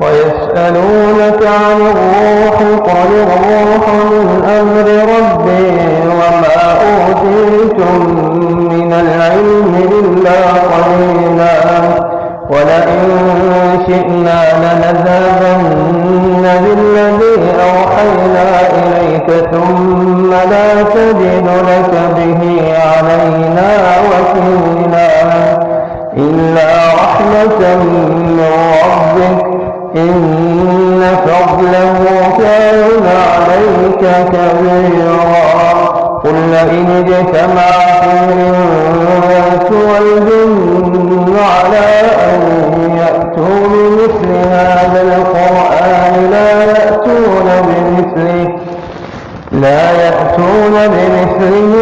ويسألونك عن الروح قل الروح من أمر ربي وما أوتيتم من العلم إلا قليلا ولئن شئنا لنذهبن كبيرا قل لئن اجتمعت الإنس والجن على أن يأتوا بمثل هذا القرآن لا يأتون بمثله لا يأتون بمثله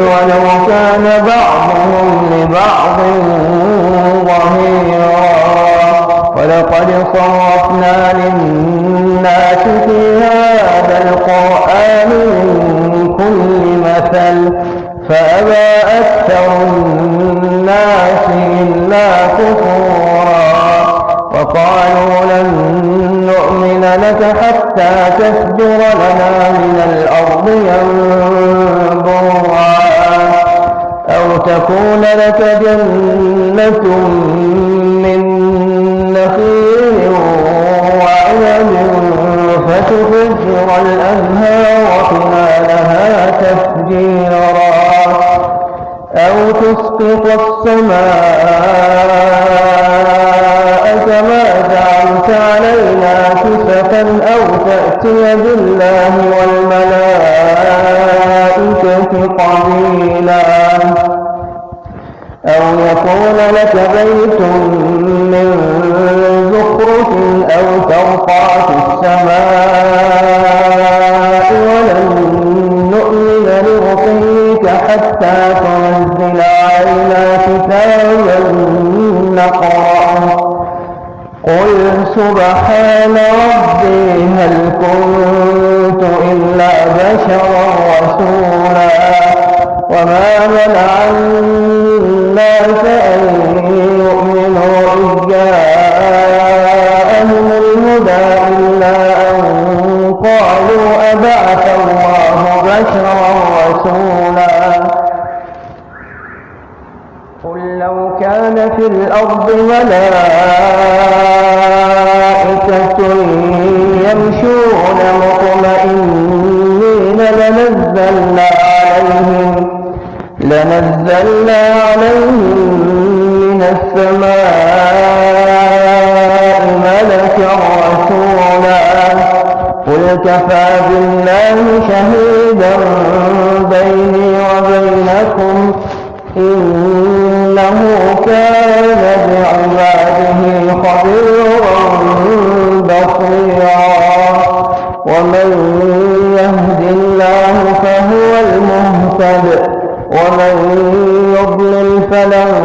ولو كان بعضهم لبعض ولقد صرفنا للناس في هذا القرآن من كل مثل فأبى أكثر الناس إلا كفورا وقالوا لن نؤمن لك حتى تفجر لنا من الأرض ينبوعا أو تكون لك جنة من فتفجر الأنهار خلالها تفجيرا أو تسقط السماء كما جعلت علينا كسفا أو تأتي بالله والملائكة قليلا أو يكون لك بيت من زخرف أو ترقى في السماء سبحان ربي هل كنت إلا بشرا رسولا وما منع الناس أن يؤمنوا إذ جاءهم الهدى إلا أن قالوا أبعث الله بشرا رسولا. قل لو كان في الأرض ملائكة لنزلنا عليهم لنزلنا عليهم من السماء ملكا رسولا. قل كفى بالله شهيدا بيني وبينكم. إنه كان بعباده خبيرا بصيرا. ومن يضلل فلن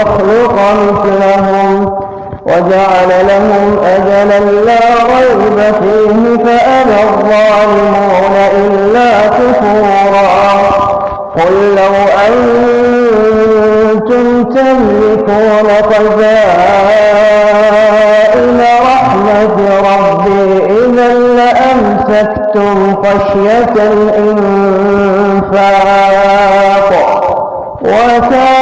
يخلق مثلهم وجعل لهم أجلا لا ريب فيه فأبى الظالمون إلا كفورا. قل لو أنتم تملكون خزائن رحمة ربي إذا لأمسكتم خشية الإنفاق وكان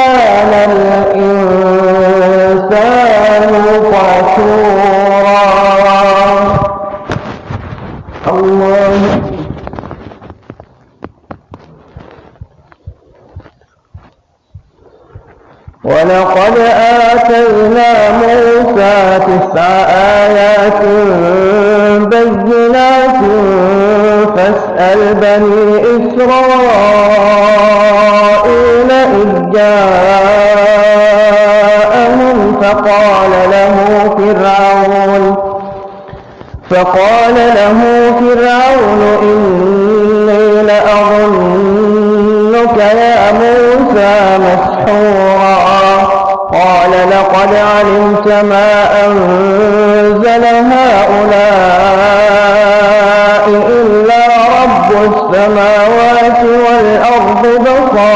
ولقد آتينا موسى تسع آيات بينات فاسأل بني إسرائيل ما أنزل هؤلاء إلا رب السماوات والأرض بصائر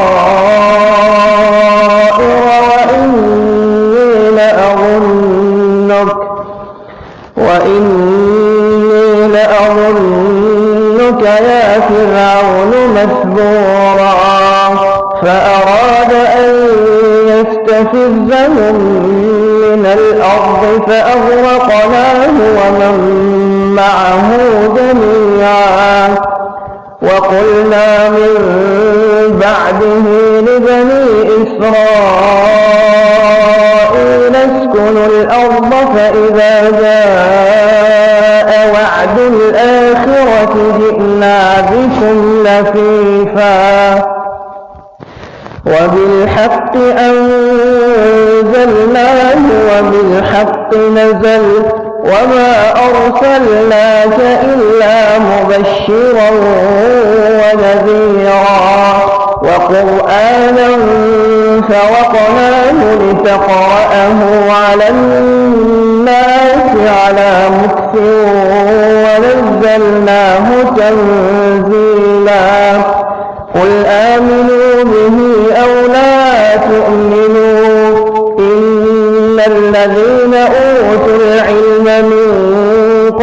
وإني لأظنك وإني لأظنك يا فرعون مثبورا فأراد أن يستفزهم الأرض فأغرقناه ومن معه جميعا. وقلنا من بعده لبني إسرائيل اسكنوا الأرض فإذا وبالحق نزل وما أرسلناك إلا مبشرا ونذيرا وقرآنا فرقناه لتقرأه على الناس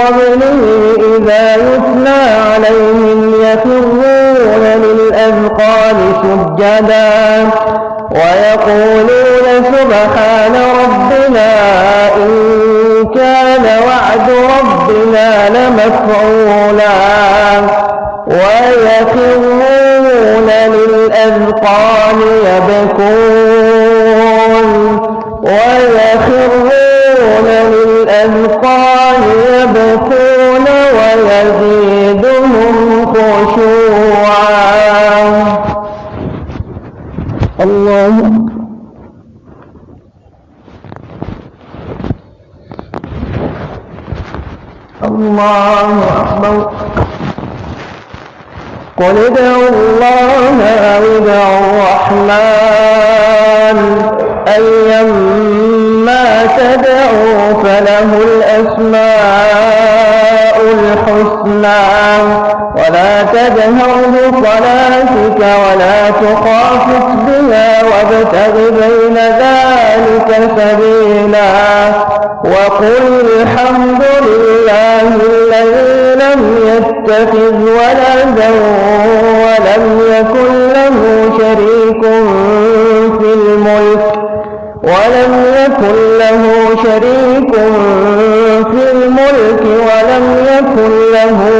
قبله إذا يتلى عليهم يخرون للأذقان سجدا ويقولون سبحان قل ادعوا الله أو ادعوا الرحمن. أيما تدعوا فله الأسماء الحسنى. ولا تجهر بصلاتك ولا تخافت بها وابتغ بين ذلك سبيلا. وقل الحمد يتخذ ولدا ولم يكن له شريك في الملك ولم يكن له شريك في الملك ولم يكن له